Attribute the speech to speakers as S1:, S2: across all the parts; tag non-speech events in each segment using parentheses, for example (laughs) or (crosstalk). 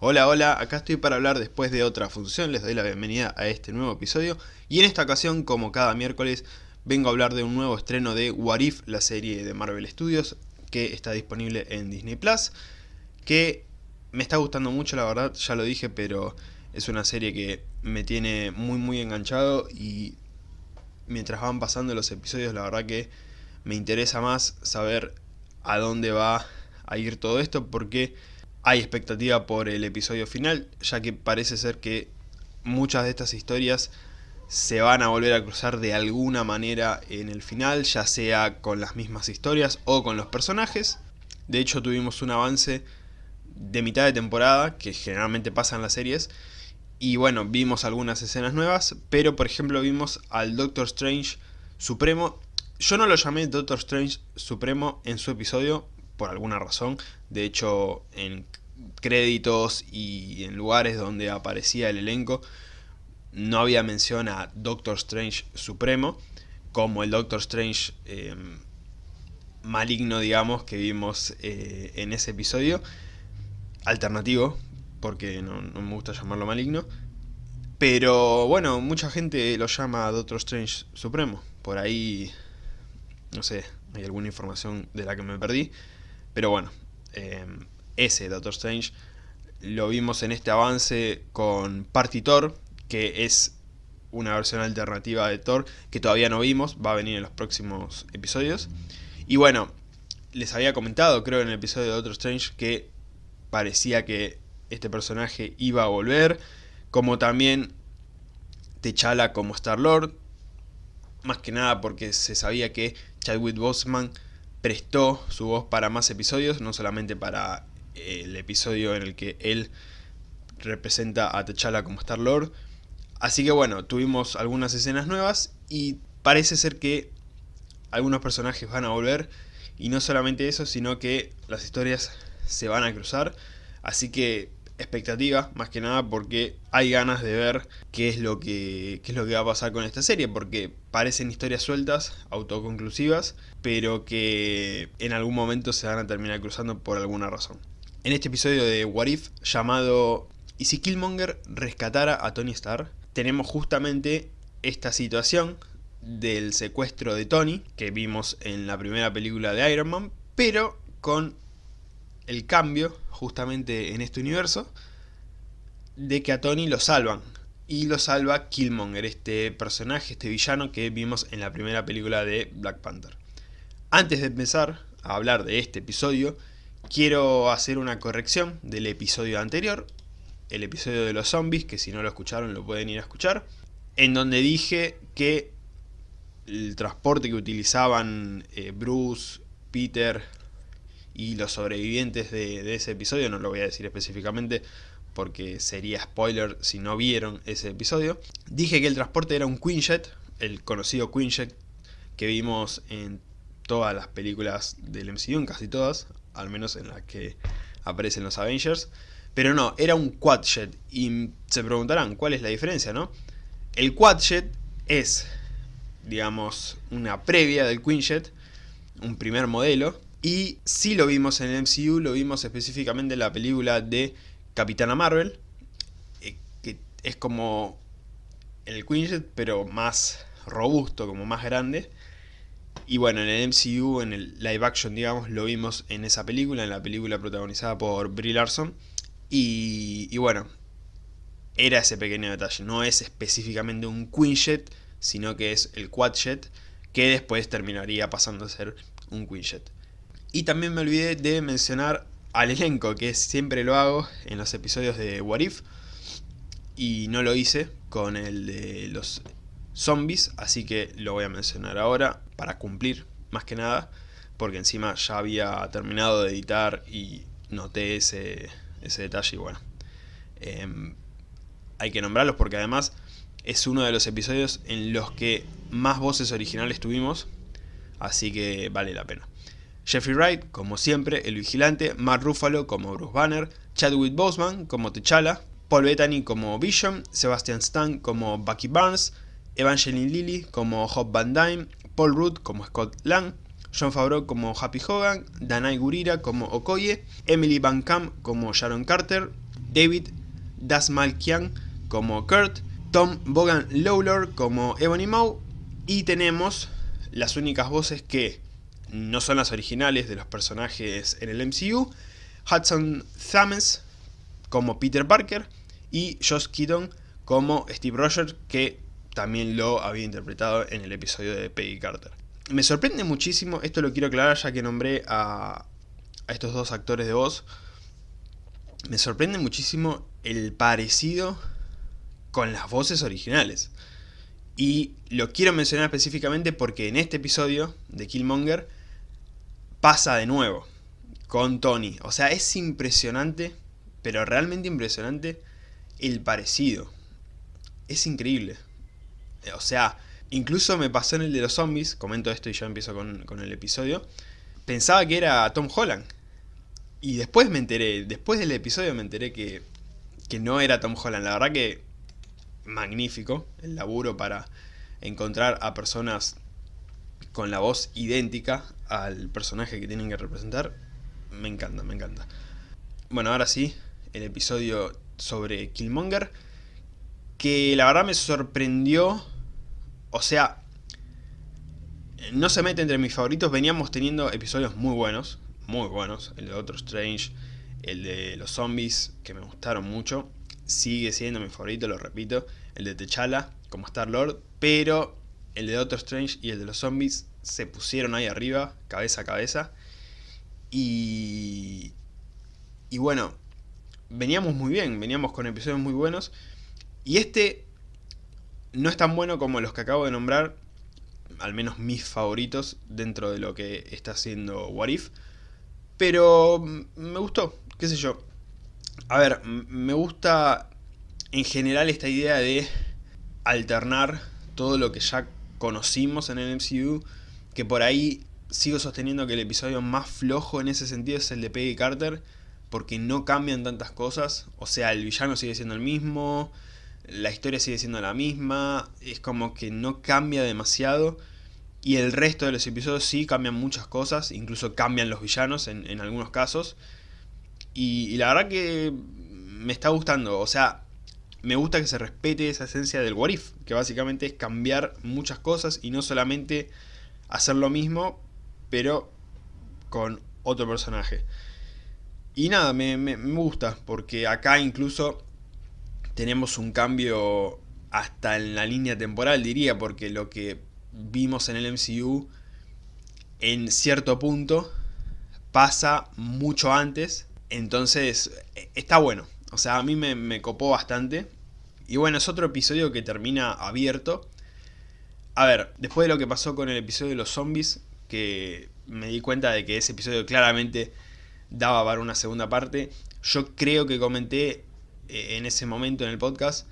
S1: Hola, hola, acá estoy para hablar después de otra función, les doy la bienvenida a este nuevo episodio. Y en esta ocasión, como cada miércoles, vengo a hablar de un nuevo estreno de What If, la serie de Marvel Studios que está disponible en Disney Plus, que me está gustando mucho la verdad, ya lo dije, pero es una serie que me tiene muy muy enganchado y mientras van pasando los episodios la verdad que me interesa más saber a dónde va a ir todo esto porque hay expectativa por el episodio final, ya que parece ser que muchas de estas historias se van a volver a cruzar de alguna manera en el final, ya sea con las mismas historias o con los personajes. De hecho tuvimos un avance de mitad de temporada, que generalmente pasa en las series, y bueno, vimos algunas escenas nuevas, pero por ejemplo vimos al Doctor Strange Supremo. Yo no lo llamé Doctor Strange Supremo en su episodio, por alguna razón. De hecho, en créditos y en lugares donde aparecía el elenco, no había mención a Doctor Strange Supremo, como el Doctor Strange em, maligno, digamos, que vimos eh, en ese episodio. Alternativo, porque no, no, me gusta llamarlo maligno. Pero bueno, mucha gente lo llama Doctor Strange Supremo. Por ahí, no sé, hay alguna información de la que me perdí. Pero bueno, em, ese Doctor Strange lo vimos en este avance con Party Thor, que es una versión alternativa de Thor que todavía no vimos, va a venir en los próximos episodios. Y bueno, les había comentado, creo en el episodio de Doctor Strange, que parecía que este personaje iba a volver, como también T'Challa como Star-Lord, más que nada porque se sabía que Chadwick Boseman prestó su voz para más episodios, no solamente para el episodio en el que él representa a T'Challa como Star-Lord. Así que bueno, tuvimos algunas escenas nuevas y parece ser que algunos personajes van a volver y no solamente eso, sino que las historias se van a cruzar. Así que expectativa, más que nada porque hay ganas de ver qué es lo que, qué es lo que va a pasar con esta serie, porque parecen historias sueltas, autoconclusivas, pero que en algún momento se van a terminar cruzando por alguna razón. En este episodio de What If, llamado ¿Y si Killmonger rescatara a Tony Stark? Tenemos justamente esta situación del secuestro de Tony, que vimos en la primera película de Iron Man, pero con el cambio, justamente en este universo, de que a Tony lo salvan. Y lo salva Killmonger, este personaje, este villano que vimos en la primera película de Black Panther. Antes de empezar a hablar de este episodio, quiero hacer una corrección del episodio anterior, el episodio de los zombies, que si no lo escucharon lo pueden ir a escuchar, en donde dije que el transporte que utilizaban eh, Bruce, Peter y los sobrevivientes de, ese episodio, no lo voy a decir específicamente porque sería spoiler si no vieron ese episodio, dije que el transporte era un Quinjet, el conocido Quinjet que vimos en todas las películas del MCU, en casi todas, al menos en las que aparecen los Avengers, pero no, era un Quadjet, y se preguntarán cuál es la diferencia, ¿no? El Quadjet es, digamos, una previa del Quinjet, un primer modelo, y si lo vimos en el MCU, lo vimos específicamente en la película de Capitana Marvel, eh, que es como el Quinjet, pero más robusto, como más grande. Y bueno, en el MCU, en el live action, digamos, lo vimos en esa película, en la película protagonizada por Brie Larson. Y, y bueno, era ese pequeño detalle. No es específicamente un Quinjet, sino que es el Quadjet, que después terminaría pasando a ser un Quinjet. Y también me olvidé de mencionar al elenco, que siempre lo hago en los episodios de What If. Y no lo hice con el de los zombies, así que lo voy a mencionar ahora para cumplir, más que nada. Porque encima ya había terminado de editar y noté ese, ese detalle y bueno. Em, hay que nombrarlos porque además es uno de los episodios en los que más voces originales tuvimos. Así que vale la pena. Jeffrey Wright, como siempre, el vigilante, Mark Ruffalo como Bruce Banner, Chadwick Boseman como T'Challa, Paul Bettany como Vision, Sebastian Stan como Bucky Barnes, Evangeline Lilly como Hope Van Dyne, Paul Rudd como Scott Lang, John Favreau como Happy Hogan, Danai Gurira como Okoye, Emily Van Camp como Sharon Carter, David Dasmalkian como Kurt, Tom Bogan Lawlor como Ebony Maw y tenemos las únicas voces que no son las originales de los personajes en el MCU, Hudson Thames como Peter Parker y Josh Keaton como Steve Rogers que también lo había interpretado en el episodio de Peggy Carter. Me sorprende muchísimo, esto lo quiero aclarar ya que nombré a, a estos dos actores de voz, me sorprende muchísimo el parecido con las voces originales. Y lo quiero mencionar específicamente porque en este episodio de Killmonger pasa de nuevo con Tony. O sea, es impresionante, pero realmente impresionante el parecido. Es increíble. O sea, incluso me pasó en el de los zombies, comento esto y ya empiezo con, con el episodio, pensaba que era Tom Holland. Y después me enteré, después del episodio me enteré que, que no era Tom Holland. La verdad que magnífico el laburo para encontrar a personas con la voz idéntica al personaje que tienen que representar. Me encanta, me encanta. Bueno, ahora sí, el episodio sobre Killmonger. Que la verdad me sorprendió. O sea, no se mete entre mis favoritos. Veníamos teniendo episodios muy buenos. Muy buenos. El de Doctor Strange. El de los zombies. Que me gustaron mucho. Sigue siendo mi favorito, lo repito. El de T'Challa como Star-Lord. Pero el de Doctor Strange y el de los zombies se pusieron ahí arriba, cabeza a cabeza. Y... Y bueno, veníamos muy bien, veníamos con episodios muy buenos. Y este no es tan bueno como los que acabo de nombrar, al menos mis favoritos dentro de lo que está haciendo What If. Pero me gustó, qué sé yo. A ver, me gusta en general esta idea de alternar todo lo que ya conocimos en el MCU, que por ahí sigo sosteniendo que el episodio más flojo en ese sentido es el de Peggy Carter, porque no cambian tantas cosas, o sea, el villano sigue siendo el mismo, la historia sigue siendo la misma, es como que no cambia demasiado, y el resto de los episodios sí cambian muchas cosas, incluso cambian los villanos en, algunos casos, y, y la verdad que me está gustando, o sea, me gusta que se respete esa esencia del What If, que básicamente es cambiar muchas cosas y no solamente hacer lo mismo, pero con otro personaje. Y nada, me, gusta, porque acá incluso tenemos un cambio hasta en la línea temporal, diría, porque lo que vimos en el MCU en cierto punto pasa mucho antes, entonces e, está bueno. O sea, a mí me, copó bastante. Y bueno, es otro episodio que termina abierto. A ver, después de lo que pasó con el episodio de los zombies, que me di cuenta de que ese episodio claramente daba para una segunda parte, yo creo que comenté eh, en ese momento en el podcast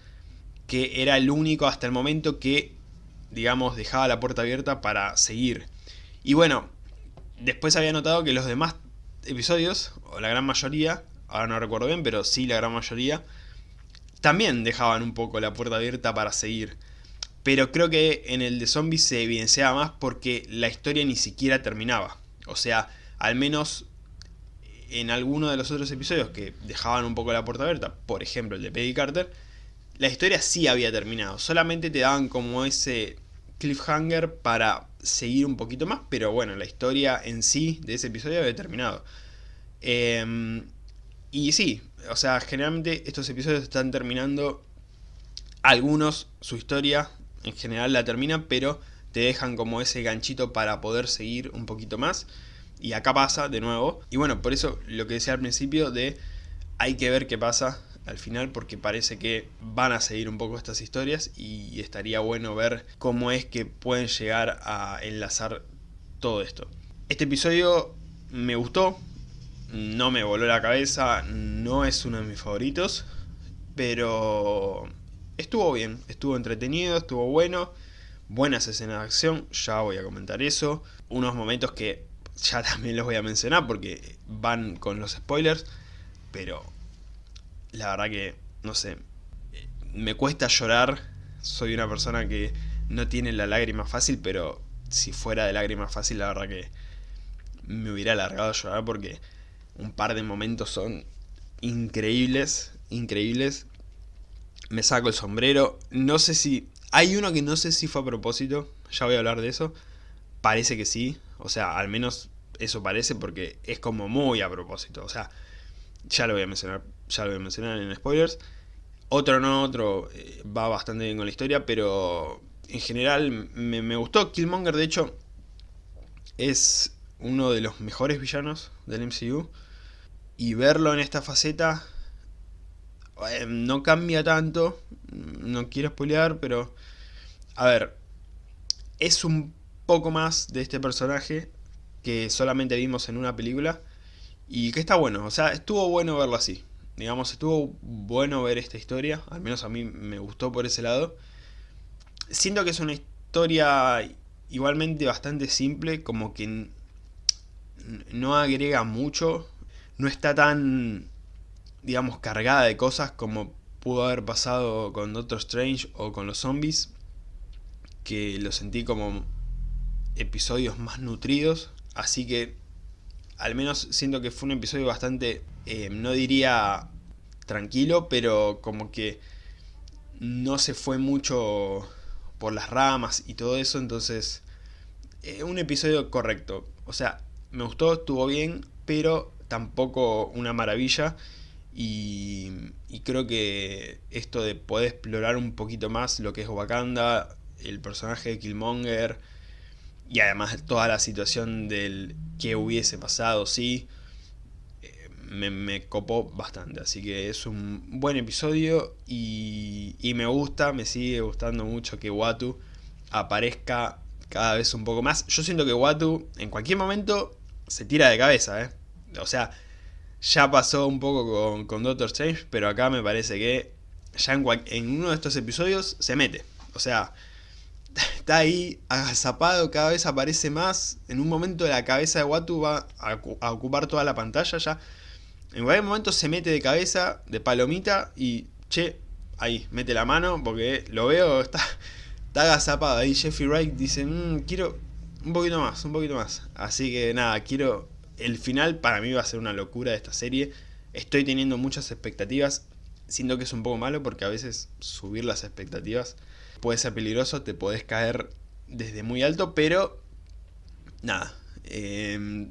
S1: que era el único hasta el momento que, digamos, dejaba la puerta abierta para seguir. Y bueno, después había notado que los demás episodios, o la gran mayoría, ahora no recuerdo bien, pero sí la gran mayoría, también dejaban un poco la puerta abierta para seguir. Pero creo que en el de zombies se evidenciaba más porque la historia ni siquiera terminaba. O sea, al menos en alguno de los otros episodios que dejaban un poco la puerta abierta, por ejemplo el de Peggy Carter, la historia sí había terminado. Solamente te daban como ese cliffhanger para seguir un poquito más, pero bueno, la historia en sí de ese episodio había terminado. Eh, y sí, o sea, generalmente estos episodios están terminando, algunos su historia en general la terminan, pero te dejan como ese ganchito para poder seguir un poquito más. Y acá pasa de nuevo. Y bueno, por eso lo que decía al principio de hay que ver qué pasa al final porque parece que van a seguir un poco estas historias y estaría bueno ver cómo es que pueden llegar a enlazar todo esto. Este episodio me gustó, no me voló la cabeza, no es uno de mis favoritos, pero estuvo bien, estuvo entretenido, estuvo bueno, buenas escenas de acción, ya voy a comentar eso, unos momentos que ya (laughs) también los voy a mencionar porque van con los spoilers, pero la verdad que, no sé, me cuesta llorar, soy una persona que no tiene la lágrima fácil, pero si fuera de lágrima fácil la verdad que me hubiera alargado a llorar porque un par de momentos son increíbles, increíbles. Me saco el sombrero. No sé si... Hay uno que no sé si fue a propósito, ya voy a hablar de eso. Parece que sí, o sea, al menos eso parece porque es como muy a propósito. O sea, ya lo voy a mencionar, ya lo voy a mencionar en spoilers. Otro no, otro eh, va bastante bien con la historia, pero en general me, me gustó. Killmonger, de hecho, es uno de los mejores villanos del MCU. Y verlo en esta faceta eh, no cambia tanto. No quiero spoilear, pero... A ver, es un poco más de este personaje que solamente vimos en una película. Y que está bueno, o sea, estuvo bueno verlo así. Digamos, estuvo bueno ver esta historia. Al menos a mí me gustó por ese lado. Siento que es una historia igualmente bastante simple, como que no agrega mucho, no está tan, digamos, cargada de cosas como pudo haber pasado con Doctor Strange o con los zombies, que lo sentí como episodios más nutridos, así que al menos siento que fue un episodio bastante, eh, no diría tranquilo, pero como que no se fue mucho por las ramas y todo eso, entonces eh, un episodio correcto. O sea, me gustó, estuvo bien, pero tampoco una maravilla. Y, creo que esto de poder explorar un poquito más lo que es Wakanda, el personaje de Killmonger, y además toda la situación del que hubiese pasado, sí, eh, me, copó bastante. Así que es un buen episodio y, y me gusta, me sigue gustando mucho que Watu aparezca cada vez un poco más. Yo siento que Watu en cualquier momento se tira de cabeza, ¿eh? O sea, ya pasó un poco con, Doctor Strange, pero acá me parece que ya en, uno de estos episodios se mete. O sea, (laughs) está ahí agazapado, cada vez aparece más. En un momento la cabeza de Watu va a, a, ocupar toda la pantalla ya. En cualquier momento se mete de cabeza, de palomita y, che, ahí, mete la mano porque lo veo, (laughs) está, está agazapado. Ahí Jeffrey Wright dice, mmm, quiero un poquito más, un poquito más. Así que nada, quiero... El final para mí va a ser una locura de esta serie. Estoy teniendo muchas expectativas. Siento que es un poco malo porque a veces subir las expectativas puede ser peligroso. Te podés caer desde muy alto, pero... Nada. Em,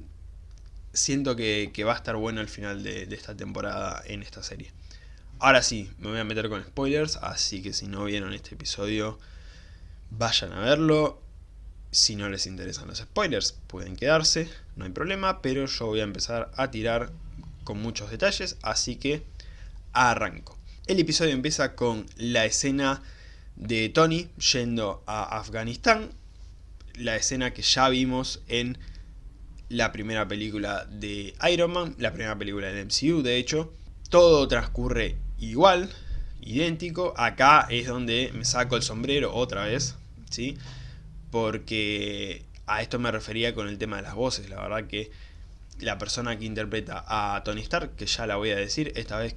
S1: siento que, va a estar bueno el final de esta temporada en esta serie. Ahora sí, me voy a meter con spoilers, así que si no vieron este episodio, vayan a verlo. Si no les interesan los spoilers, pueden quedarse, no hay problema, pero yo voy a empezar a tirar con muchos detalles, así que arranco. El episodio empieza con la escena de Tony yendo a Afganistán, la escena que ya vimos en la primera película de Iron Man, la primera película del MCU de hecho. Todo transcurre igual, idéntico. Acá es donde me saco el sombrero otra vez, ¿sí? Porque a esto me refería con el tema de las voces, la verdad que la persona que interpreta a Tony Stark, que ya la voy a decir, esta vez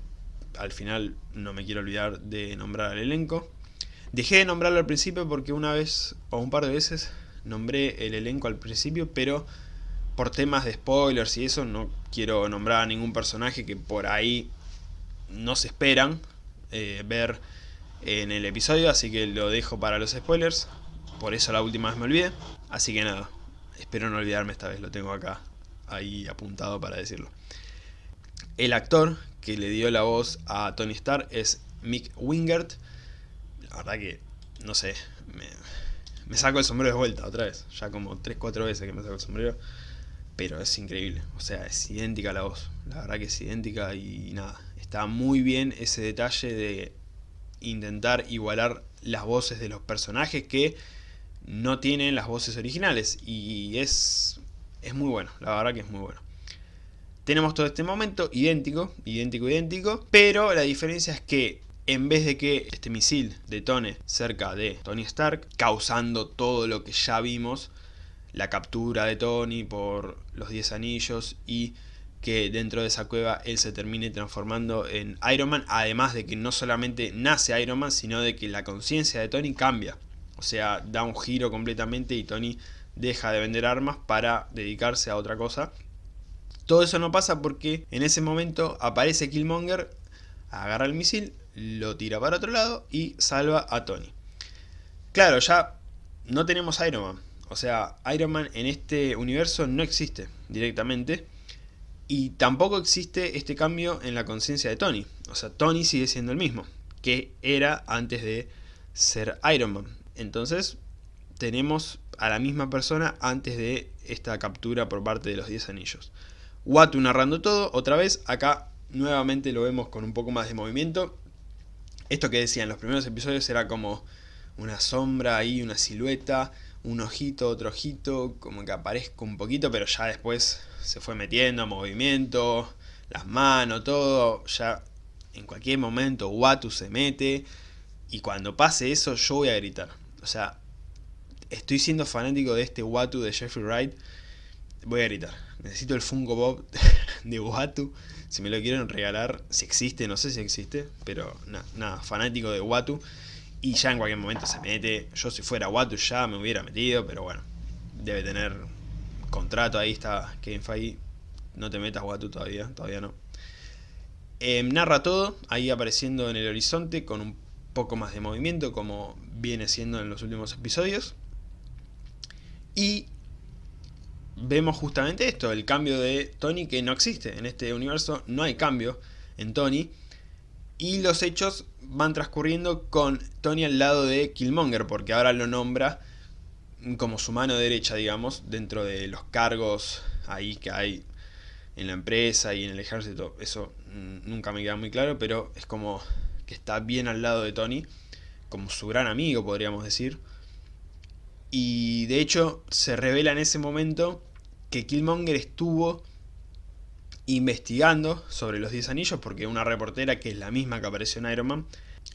S1: al final no me quiero olvidar de nombrar al elenco. Dejé de nombrarlo al principio porque una vez o un par de veces nombré el elenco al principio, pero por temas de spoilers y eso no quiero nombrar a ningún personaje que por ahí no se esperan eh, ver en el episodio, así que lo dejo para los spoilers. Por eso la última vez me olvidé. Así que nada, espero no olvidarme esta vez, lo tengo acá, ahí apuntado para decirlo. El actor que le dio la voz a Tony Stark es Mick Wingert. La verdad que, no sé, me, saco el sombrero de vuelta otra vez. Ya como 3-4 veces que me saco el sombrero. Pero es increíble, o sea, es idéntica la voz. La verdad que es idéntica y nada, está muy bien ese detalle de intentar igualar las voces de los personajes que no tienen las voces originales y es, es muy bueno, la verdad que es muy bueno. Tenemos todo este momento idéntico, idéntico, idéntico, pero la diferencia es que en vez de que este misil detone cerca de Tony Stark, causando todo lo que ya vimos, la captura de Tony por los 10 anillos y que dentro de esa cueva él se termine transformando en Iron Man, además de que no solamente nace Iron Man, sino de que la conciencia de Tony cambia. O sea, da un giro completamente y Tony deja de vender armas para dedicarse a otra cosa. Todo eso no pasa porque en ese momento aparece Killmonger, agarra el misil, lo tira para otro lado y salva a Tony. Claro, ya no tenemos Iron Man. O sea, Iron Man en este universo no existe directamente. Y tampoco existe este cambio en la conciencia de Tony. O sea, Tony sigue siendo el mismo que era antes de ser Iron Man. Entonces, tenemos a la misma persona antes de esta captura por parte de los 10 anillos. Watu narrando todo, otra vez, acá nuevamente lo vemos con un poco más de movimiento. Esto que decía en los primeros episodios era como una sombra ahí, una silueta, un ojito, otro ojito, como que aparezca un poquito, pero ya después se fue metiendo, movimiento, las manos, todo, ya en cualquier momento Watu se mete y cuando pase eso yo voy a gritar. O sea, estoy siendo fanático de este Watu de Jeffrey Wright, voy a gritar. Necesito el Funko Bob (laughs) de Watu. Si me lo quieren regalar, si existe, no sé si existe, pero nada, fanático de Watu. Y ya en cualquier momento se mete. Yo si fuera Watu ya me hubiera metido, pero bueno, debe tener contrato. Ahí está Kevin Feige. No te metas Watu todavía, todavía no. Em, narra todo, ahí apareciendo en el horizonte con un poco más de movimiento como viene siendo en los últimos episodios. Y vemos justamente esto, el cambio de Tony que no existe. En este universo no hay cambio en Tony. Y los hechos van transcurriendo con Tony al lado de Killmonger, porque ahora lo nombra como su mano derecha, digamos, dentro de los cargos ahí que hay en la empresa y en el ejército, eso mm, nunca me queda muy claro, pero es como que está bien al lado de Tony, como su gran amigo podríamos decir. Y de hecho se revela en ese momento que Killmonger estuvo investigando sobre los 10 anillos porque una reportera que es la misma que apareció en Iron Man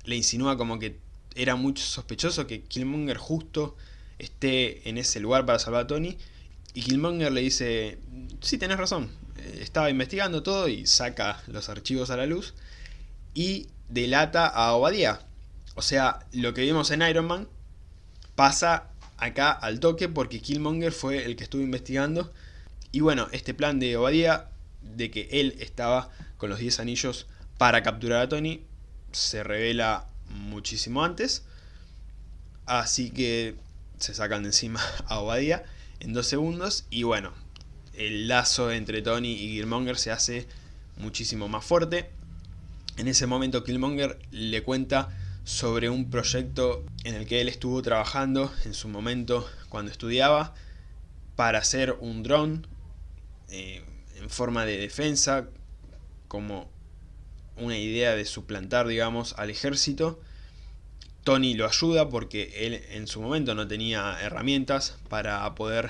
S1: le insinúa como que era muy sospechoso que Killmonger justo esté en ese lugar para salvar a Tony y Killmonger le dice, sí, tenés razón, estaba investigando todo y saca los archivos a la luz y delata a Obadiah. O sea, lo que vimos en Iron Man pasa acá al toque porque Killmonger fue el que estuvo investigando. Y bueno, este plan de Obadiah, de que él estaba con los 10 anillos para capturar a Tony, se revela muchísimo antes. Así que se sacan de encima (laughs) a Obadiah en dos segundos. Y bueno, el lazo entre Tony y Killmonger se hace muchísimo más fuerte. En ese momento Killmonger le cuenta sobre un proyecto en el que él estuvo trabajando en su momento cuando estudiaba para hacer un dron eh, en forma de defensa como una idea de suplantar digamos al ejército Tony lo ayuda porque él en su momento no tenía herramientas para poder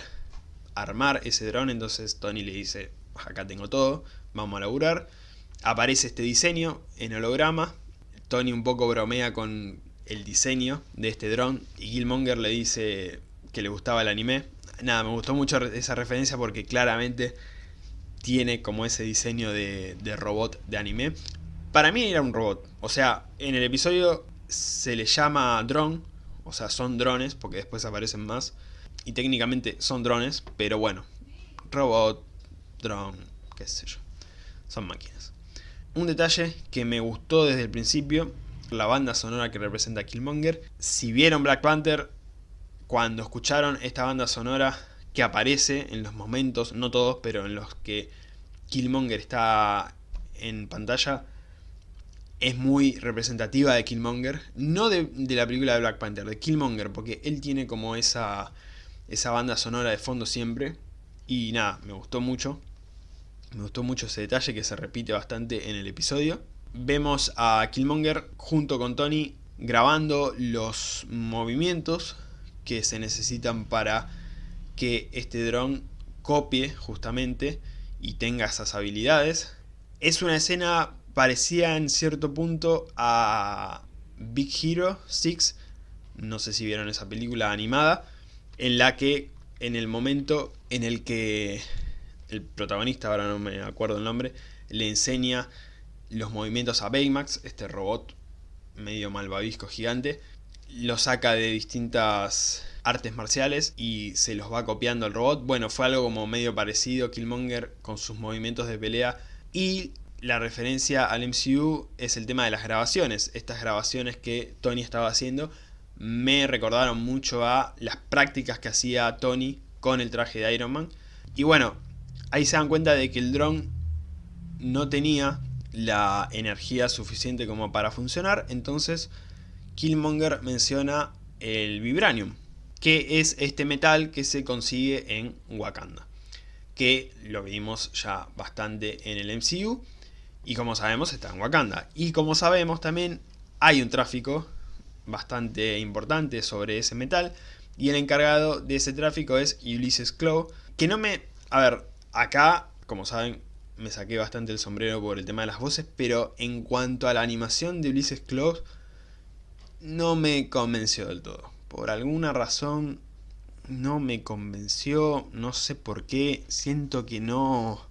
S1: armar ese dron, entonces Tony le dice, acá tengo todo, vamos a laburar. Aparece este diseño en holograma, Tony un poco bromea con el diseño de este dron y Killmonger le dice que le gustaba el anime. Nada, me gustó mucho esa referencia porque claramente tiene como ese diseño de, robot de anime. Para mí era un robot, o sea, en el episodio se le llama drone, o sea, son drones porque después aparecen más y técnicamente son drones, pero bueno, robot, drone, qué sé yo, son máquinas. Un detalle que me gustó desde el principio, la banda sonora que representa Killmonger. Si vieron Black Panther, cuando escucharon esta banda sonora que aparece en los momentos, no todos, pero en los que Killmonger está en pantalla, es muy representativa de Killmonger. No de, de, la película de Black Panther, de Killmonger, porque él tiene como esa esa banda sonora de fondo siempre. Y nada, me gustó mucho. Me gustó mucho ese detalle que se repite bastante en el episodio. Vemos a Killmonger junto con Tony grabando los movimientos que se necesitan para que este dron copie justamente y tenga esas habilidades. Es una escena parecida en cierto punto a Big Hero 6, no sé si vieron esa película animada, en la que en el momento en el que el protagonista, ahora no me acuerdo el nombre, le enseña los movimientos a Baymax, este robot medio malvavisco gigante, lo saca de distintas artes marciales y se los va copiando el robot. Bueno, fue algo como medio parecido Killmonger con sus movimientos de pelea y la referencia al MCU es el tema de las grabaciones. Estas grabaciones que Tony estaba haciendo me recordaron mucho a las prácticas que hacía Tony con el traje de Iron Man. Y bueno, ahí se dan cuenta de que el dron no tenía la energía suficiente como para funcionar, entonces Killmonger menciona el Vibranium, que es este metal que se consigue en Wakanda, que lo vimos ya bastante en el MCU, y como sabemos está en Wakanda. Y como sabemos también hay un tráfico bastante importante sobre ese metal, y el encargado de ese tráfico es Ulysses Claw, que no me... A ver, acá, como saben, me saqué bastante el sombrero por el tema de las voces, pero en cuanto a la animación de Ulysses Claw, no me convenció del todo. Por alguna razón no me convenció, no sé por qué, siento que no...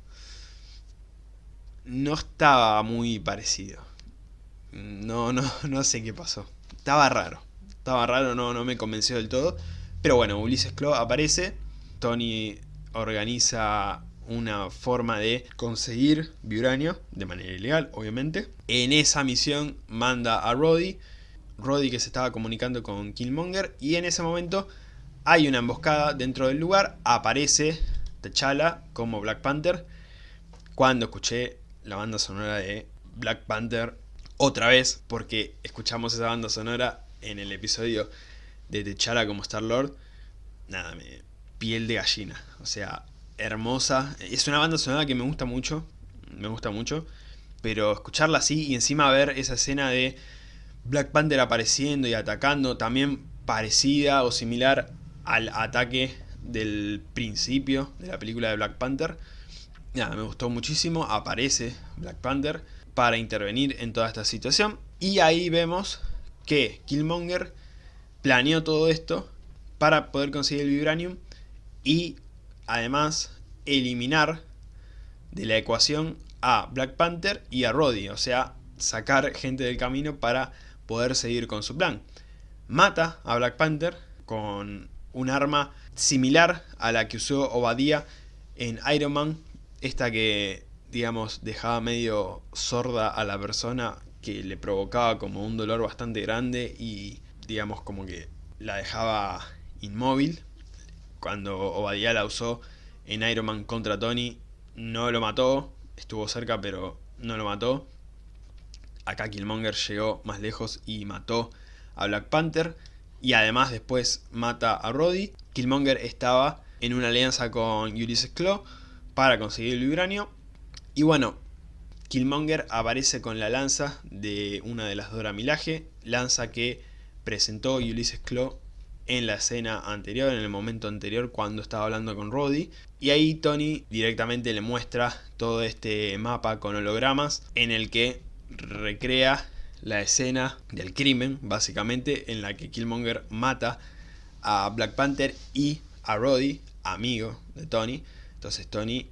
S1: No estaba muy parecido. No, no, no sé qué pasó. Estaba raro. Estaba raro, no, no me convenció del todo. Pero bueno, Ulises Claw aparece. Tony organiza una forma de conseguir Vibranio, de manera ilegal, obviamente. En esa misión manda a Roddy, Roddy que se estaba comunicando con Killmonger, y en ese momento hay una emboscada dentro del lugar, aparece T'Challa como Black Panther. Cuando escuché la banda sonora de Black Panther otra vez, porque escuchamos esa banda sonora en el episodio de T'Challa como Star-Lord, nada, me piel de gallina. O sea, hermosa. Es una banda sonora que me gusta mucho, me gusta mucho, pero escucharla así y encima ver esa escena de Black Panther apareciendo y atacando, también parecida o similar al ataque del principio de la película de Black Panther. Nada, me gustó muchísimo, aparece Black Panther para intervenir en toda esta situación. Y ahí vemos que Killmonger planeó todo esto para poder conseguir el Vibranium y además eliminar de la ecuación a Black Panther y a Roddy, o sea, sacar gente del camino para poder seguir con su plan. Mata a Black Panther con un arma similar a la que usó Obadiah en Iron Man, esta que, digamos, dejaba medio sorda a la persona, que le provocaba como un dolor bastante grande y, digamos, como que la dejaba inmóvil. Cuando Obadiah la usó en Iron Man contra Tony, no lo mató, estuvo cerca pero no lo mató. Acá Killmonger llegó más lejos y mató a Black Panther. Y además después mata a Roddy. Killmonger estaba en una alianza con Ulysses Claw para conseguir el vibranio. Y bueno, Killmonger aparece con la lanza de una de las Dora Milaje. Lanza que presentó Ulysses Claw en la escena anterior, en el momento anterior cuando estaba hablando con Roddy. Y ahí Tony directamente le muestra todo este mapa con hologramas en el que recrea la escena del crimen, básicamente, en la que Killmonger mata a Black Panther y a Roddy, amigo de Tony. Entonces Tony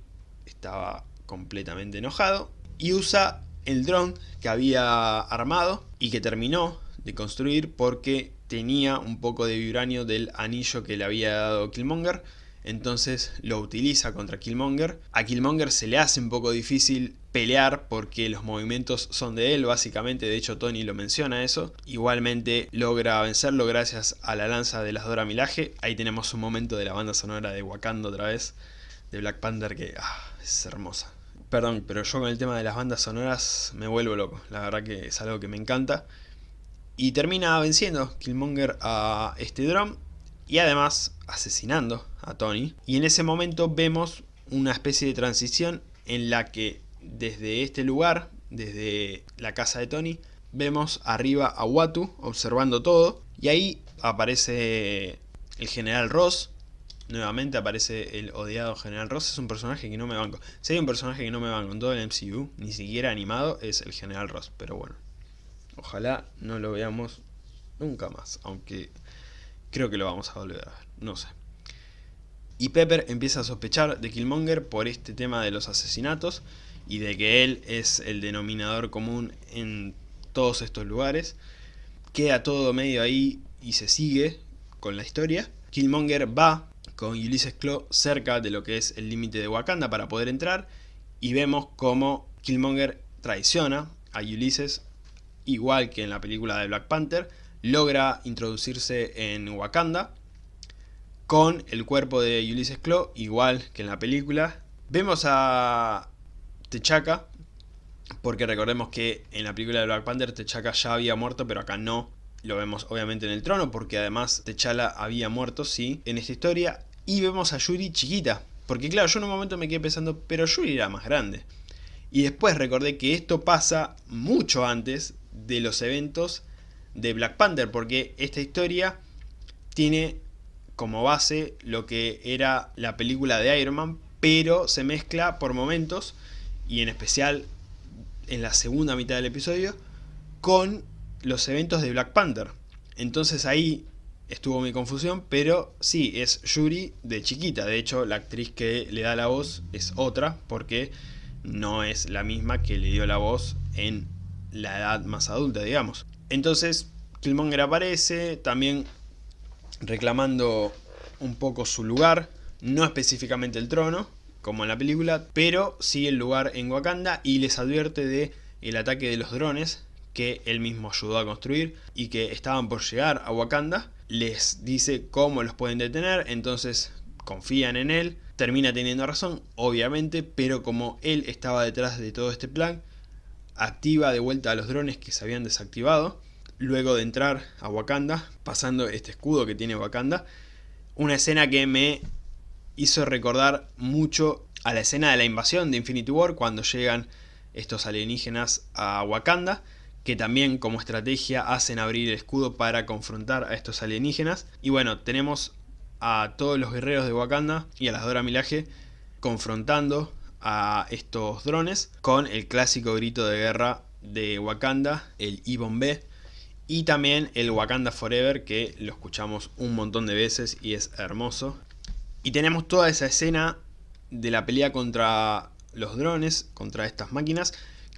S1: estaba completamente enojado y usa el dron que había armado y que terminó de construir porque tenía un poco de vibranio del anillo que le había dado Killmonger, entonces lo utiliza contra Killmonger. A Killmonger se le hace un poco difícil pelear porque los movimientos son de él, básicamente, de hecho Tony lo menciona eso. Igualmente logra vencerlo gracias a la lanza de las Dora Milaje. Ahí tenemos un momento de la banda sonora de Wakanda otra vez, de Black Panther, que ah, es hermosa. Perdón, pero yo con el tema de las bandas sonoras me vuelvo loco, la verdad que es algo que me encanta. Y termina venciendo Killmonger a este drum y además asesinando a Tony. Y en ese momento vemos una especie de transición en la que desde este lugar, desde la casa de Tony, vemos arriba a Watu observando todo. Y ahí aparece el general Ross. Nuevamente aparece el odiado general Ross. Es un personaje que no me banco. Si un personaje que no me banco en todo el MCU, ni siquiera animado, es el general Ross. Pero bueno, Ojalá no lo veamos nunca más, aunque creo que lo vamos a volver a ver, no sé. Y Pepper empieza a sospechar de Killmonger por este tema de los asesinatos y de que él es el denominador común en todos estos lugares. Queda todo medio ahí y se sigue con la historia. Killmonger va con Ulysses Claw cerca de lo que es el límite de Wakanda para poder entrar y vemos cómo Killmonger traiciona a Ulysses igual que en la película de Black Panther, logra introducirse en Wakanda con el cuerpo de Ulysses Claw, igual que en la película. Vemos a T'Chaka, porque recordemos que en la película de Black Panther T'Chaka ya había muerto, pero acá no. Lo vemos obviamente en el trono, porque además T'Challa había muerto, sí, en esta historia. Y vemos a Yuri chiquita. Porque claro, yo en un momento me quedé pensando, pero Yuri era más grande. Y después recordé que esto pasa mucho antes de los eventos de Black Panther. Porque esta historia tiene como base lo que era la película de Iron Man. Pero se mezcla por momentos, y en especial en la segunda mitad del episodio, con los eventos de Black Panther. Entonces ahí estuvo mi confusión, pero sí, es Yuri de chiquita. De hecho, la actriz que le da la voz es otra, porque no es la misma que le dio la voz en la edad más adulta, digamos. Entonces, Killmonger aparece, también reclamando un poco su lugar, no específicamente el trono, como en la película, pero sí el lugar en Wakanda y les advierte de el ataque de los drones que él mismo ayudó a construir y que estaban por llegar a Wakanda les dice cómo los pueden detener, entonces confían en él, termina teniendo razón, obviamente, pero como él estaba detrás de todo este plan, activa de vuelta a los drones que se habían desactivado, luego de entrar a Wakanda, pasando este escudo que tiene Wakanda, una escena que me hizo recordar mucho a la escena de la invasión de Infinity War, cuando llegan estos alienígenas a Wakanda, que también como estrategia hacen abrir el escudo para confrontar a estos alienígenas. Y bueno, tenemos a todos los guerreros de Wakanda y a las Dora Milaje confrontando a estos drones con el clásico grito de guerra de Wakanda, el B y también el Wakanda Forever que lo escuchamos un montón de veces y es hermoso. Y tenemos toda esa escena de la pelea contra los drones, contra estas máquinas,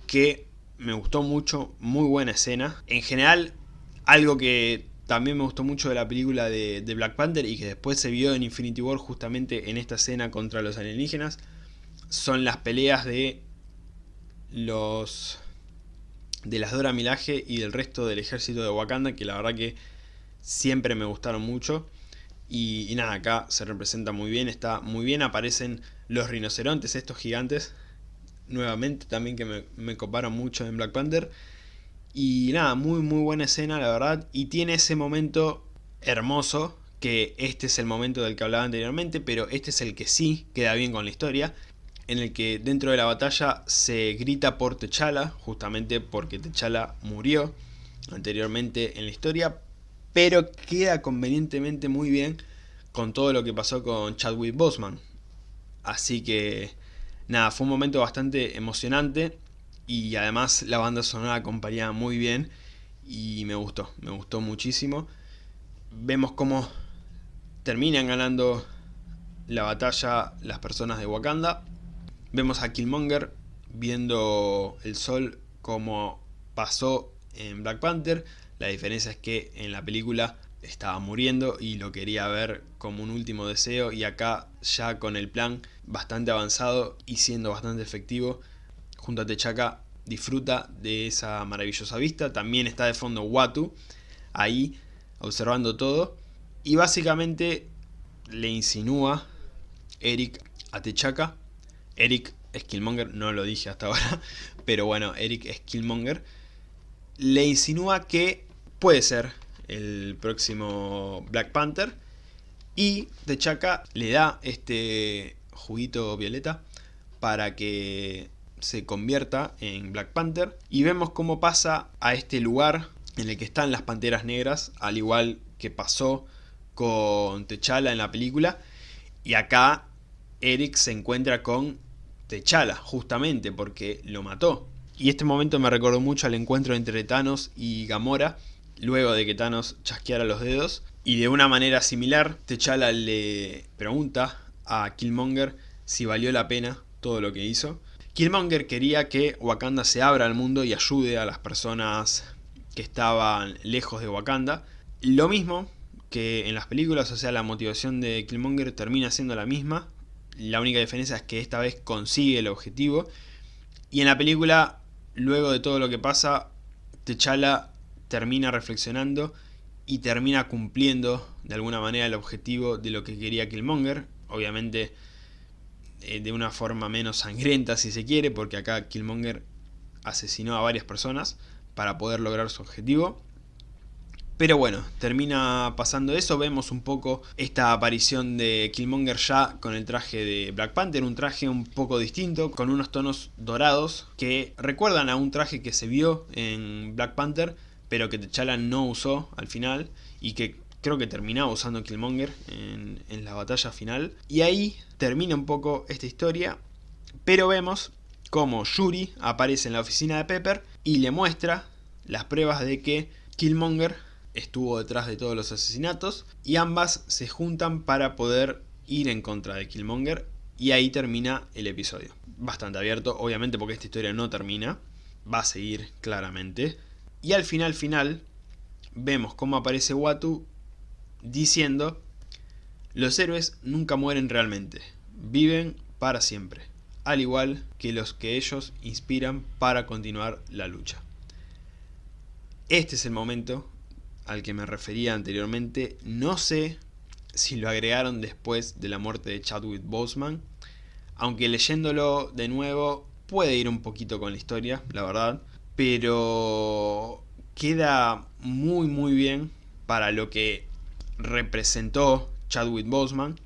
S1: que me gustó mucho, muy buena escena. En general, algo que también me gustó mucho de la película de, Black Panther y que después se vio en Infinity War justamente en esta escena contra los alienígenas, son las peleas de los de las Dora Milaje y del resto del ejército de Wakanda, que la verdad que siempre me gustaron mucho. Y, y, nada, acá se representa muy bien, está muy bien, aparecen los rinocerontes, estos gigantes, nuevamente también que me, me coparon mucho en Black Panther. Y nada, muy muy buena escena la verdad. Y tiene ese momento hermoso, que este es el momento del que hablaba anteriormente, pero este es el que sí queda bien con la historia. En el que dentro de la batalla se grita por T'Challa, justamente porque T'Challa murió anteriormente en la historia. Pero queda convenientemente muy bien con todo lo que pasó con Chadwick Boseman. Así que nada, fue un momento bastante emocionante y además la banda sonora acompañaba muy bien y me gustó, me gustó muchísimo. Vemos cómo terminan ganando la batalla las personas de Wakanda. Vemos a Killmonger viendo el sol como pasó en Black Panther. La diferencia es que en la película estaba muriendo y lo quería ver como un último deseo. Y acá ya con el plan bastante avanzado y siendo bastante efectivo junto a Techaka disfruta de esa maravillosa vista. También está de fondo Watu ahí observando todo. Y básicamente le insinúa Eric a Techaka Eric es Killmonger, no lo dije hasta ahora (laughs) pero bueno, Eric es Killmonger le insinúa que puede ser el próximo Black Panther. Y T'Chaka le da este juguito violeta para que se convierta en Black Panther. Y vemos cómo pasa a este lugar en el que están las Panteras Negras, al igual que pasó con T'Challa en la película. Y acá Eric se encuentra con T'Challa, justamente porque lo mató. Y este momento me recordó mucho al encuentro entre Thanos y Gamora, luego de que Thanos chasqueara los dedos. Y de una manera similar, T'Challa le pregunta a Killmonger si valió la pena todo lo que hizo. Killmonger quería que Wakanda se abra al mundo y ayude a las personas que estaban lejos de Wakanda. Lo mismo que en las películas, o sea, la motivación de Killmonger termina siendo la misma. La única diferencia es que esta vez consigue el objetivo. Y en la película, luego de todo lo que pasa, T'Challa termina reflexionando y termina cumpliendo de alguna manera el objetivo de lo que quería Killmonger. Obviamente eh, de una forma menos sangrienta si se quiere, porque acá Killmonger asesinó a varias personas para poder lograr su objetivo. Pero bueno, termina pasando eso, vemos un poco esta aparición de Killmonger ya con el traje de Black Panther, un traje un poco distinto, con unos tonos dorados que recuerdan a un traje que se vio en Black Panther, pero que T'Challa no usó al final y que creo que terminaba usando Killmonger en, en la batalla final. Y ahí termina un poco esta historia, pero vemos como Yuri aparece en la oficina de Pepper y le muestra las pruebas de que Killmonger estuvo detrás de todos los asesinatos y ambas se juntan para poder ir en contra de Killmonger y ahí termina el episodio. Bastante abierto, obviamente porque esta historia no termina, va a seguir claramente. Y al final final vemos cómo aparece Watu diciendo los héroes nunca mueren realmente, viven para siempre, al igual que los que ellos inspiran para continuar la lucha. Este es el momento al que me refería anteriormente, no sé si lo agregaron después de la muerte de Chadwick Boseman, aunque leyéndolo de nuevo puede ir un poquito con la historia, la verdad, pero queda muy muy bien para lo que representó Chadwick Boseman.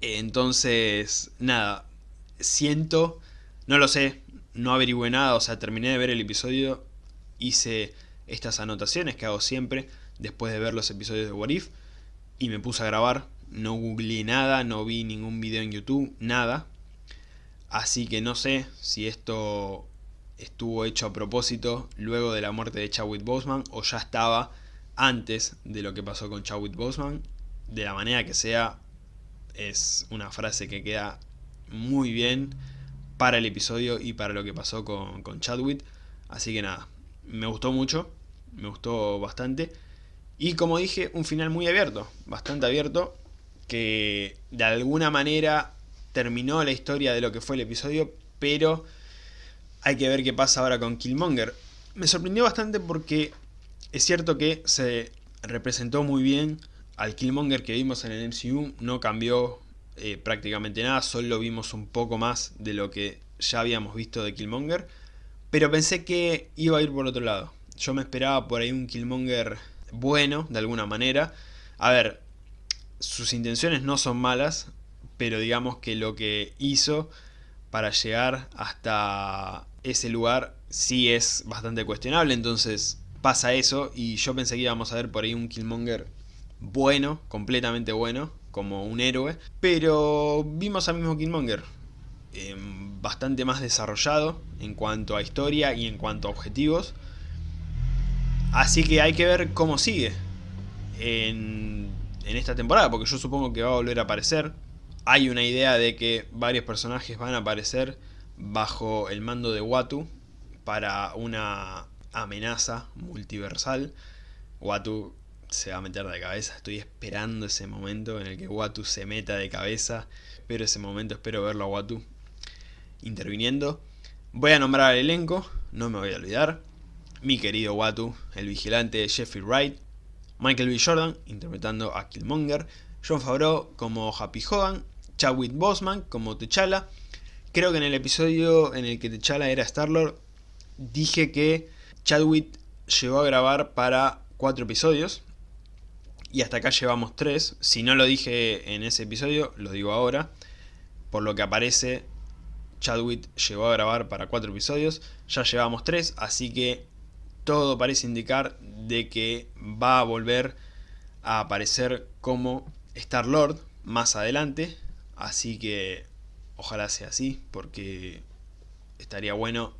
S1: Entonces, nada, siento, no lo sé, no averigüé nada, o sea, terminé de ver el episodio, hice estas anotaciones que hago siempre después de ver los episodios de What If y me puse a grabar, no googleé nada, no vi ningún video en YouTube, nada. Así que no sé si esto estuvo hecho a propósito luego de la muerte de Chadwick Boseman o ya estaba antes de lo que pasó con Chadwick Boseman. De la manera que sea, es una frase que queda muy bien para el episodio y para lo que pasó con, con Chadwick. Así que nada, me gustó mucho me gustó bastante. Y como dije, un final muy abierto, bastante abierto, que de alguna manera terminó la historia de lo que fue el episodio, pero hay que ver qué pasa ahora con Killmonger. Me sorprendió bastante porque es cierto que se representó muy bien al Killmonger que vimos en el MCU, no cambió eh, prácticamente nada, solo vimos un poco más de lo que ya habíamos visto de Killmonger, pero pensé que iba a ir por otro lado. Yo me esperaba por ahí un Killmonger bueno, de alguna manera. A ver, sus intenciones no son malas, pero digamos que lo que hizo para llegar hasta ese lugar sí es bastante cuestionable, entonces pasa eso y yo pensé que íbamos a ver por ahí un Killmonger bueno, completamente bueno, como un héroe, pero vimos al mismo Killmonger, em, bastante más desarrollado en cuanto a historia y en cuanto a objetivos, Así que hay que ver cómo sigue en, esta temporada, porque yo supongo que va a volver a aparecer. Hay una idea de que varios personajes van a aparecer bajo el mando de Watu para una amenaza multiversal. Watu se va a meter de cabeza, estoy esperando ese momento en el que Watu se meta de cabeza. Pero ese momento espero verlo a Watu interviniendo. Voy a nombrar al elenco, no me voy a olvidar mi querido Watu, el vigilante Jeffrey Wright, Michael B. Jordan interpretando a Killmonger, John Favreau como Happy Hogan, Chadwick Boseman como T'Challa. Creo que en el episodio en el que T'Challa era Star-Lord dije que Chadwick llegó a grabar para cuatro episodios y hasta acá llevamos tres. Si no lo dije en ese episodio, lo digo ahora. Por lo que aparece, Chadwick llegó a grabar para cuatro episodios. Ya llevamos tres, así que todo parece indicar de que va a volver a aparecer como Star-Lord más adelante, así que ojalá sea así, porque estaría bueno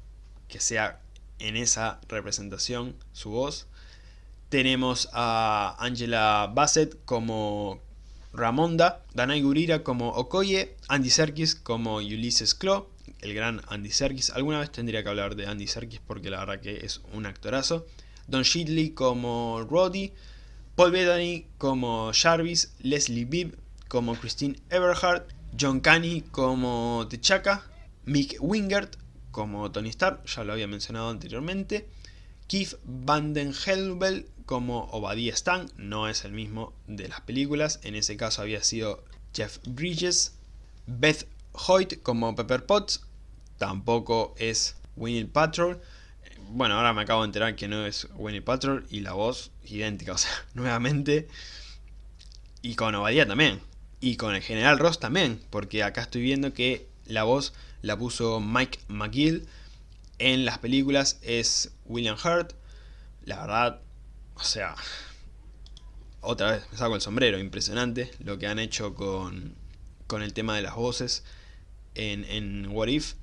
S1: que sea en esa representación su voz. Tenemos a Angela Bassett como Ramonda, Danai Gurira como Okoye, Andy Serkis como Ulysses Claw, el gran Andy Serkis. Alguna vez tendría que hablar de Andy Serkis porque la verdad que es un actorazo. Don Shitley como Roddy, Paul Bettany como Jarvis, Leslie Bibb como Christine Everhart, John Caney como T'Chaka, Mick Wingert como Tony Stark, ya lo había mencionado anteriormente, Keith Vanden Helbel como Obadiah Stang, no es el mismo de las películas, en ese caso había sido Jeff Bridges, Beth Hoyt como Pepper Potts, tampoco es Winnie Patrol, bueno, ahora me acabo de enterar que no es Winnie Patrol y la voz idéntica, (laughs) o sea, nuevamente, y con Obadiah también, y con el General Ross también, porque acá estoy viendo que la voz la puso Mike McGill, en las películas es William Hurt. La verdad, o sea, otra vez me saco el sombrero, impresionante lo que han hecho con, con el tema de las voces en, en What If.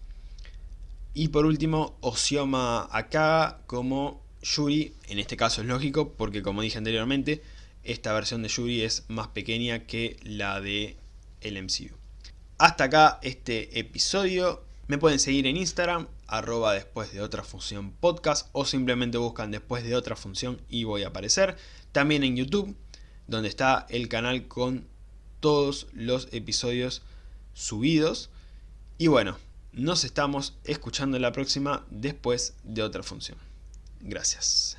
S1: Y por último, Osioma Akaga como Yuri, en este caso es lógico porque como dije anteriormente, esta versión de Yuri es más pequeña que la de el MCU. Hasta acá este episodio, me pueden seguir en Instagram, arroba después de otra función podcast o simplemente buscan después de otra función y voy a aparecer. También en YouTube, donde está el canal con todos los episodios subidos. Y bueno, nos estamos escuchando la próxima después de otra función. Gracias.